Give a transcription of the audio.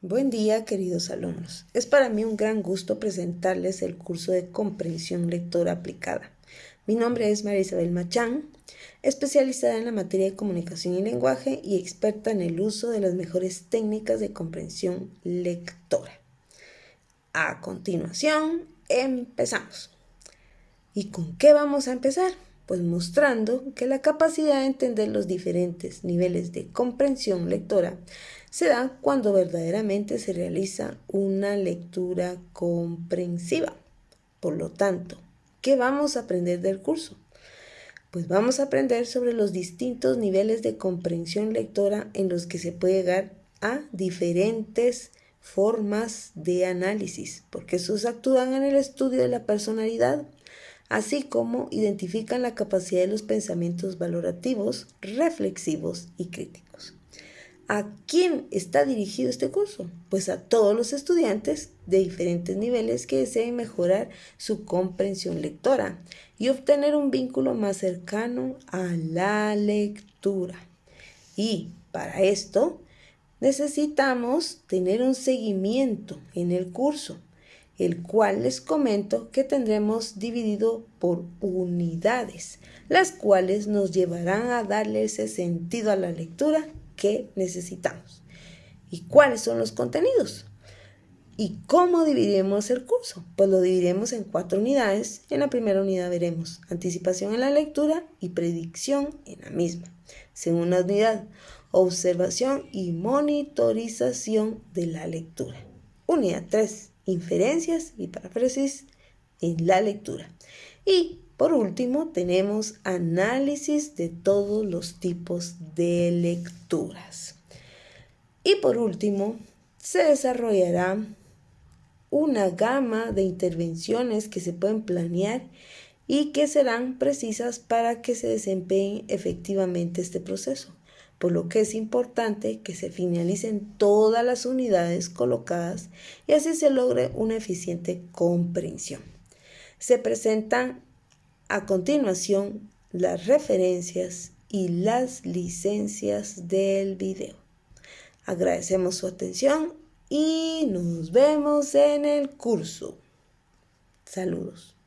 Buen día, queridos alumnos. Es para mí un gran gusto presentarles el curso de comprensión lectora aplicada. Mi nombre es María Isabel Machán, especializada en la materia de comunicación y lenguaje y experta en el uso de las mejores técnicas de comprensión lectora. A continuación, empezamos. ¿Y con qué vamos a empezar? Pues mostrando que la capacidad de entender los diferentes niveles de comprensión lectora se da cuando verdaderamente se realiza una lectura comprensiva. Por lo tanto, ¿qué vamos a aprender del curso? Pues vamos a aprender sobre los distintos niveles de comprensión lectora en los que se puede llegar a diferentes formas de análisis, porque esos actúan en el estudio de la personalidad, así como identifican la capacidad de los pensamientos valorativos, reflexivos y críticos. ¿A quién está dirigido este curso? Pues a todos los estudiantes de diferentes niveles que deseen mejorar su comprensión lectora y obtener un vínculo más cercano a la lectura. Y para esto necesitamos tener un seguimiento en el curso, el cual les comento que tendremos dividido por unidades, las cuales nos llevarán a darle ese sentido a la lectura que necesitamos. ¿Y cuáles son los contenidos? ¿Y cómo dividiremos el curso? Pues lo dividiremos en cuatro unidades. En la primera unidad veremos anticipación en la lectura y predicción en la misma. Segunda unidad, observación y monitorización de la lectura. Unidad 3, inferencias y paráfrasis en la lectura. Y por último, tenemos análisis de todos los tipos de lecturas. Y por último, se desarrollará una gama de intervenciones que se pueden planear y que serán precisas para que se desempeñe efectivamente este proceso, por lo que es importante que se finalicen todas las unidades colocadas y así se logre una eficiente comprensión. Se presentan a continuación, las referencias y las licencias del video. Agradecemos su atención y nos vemos en el curso. Saludos.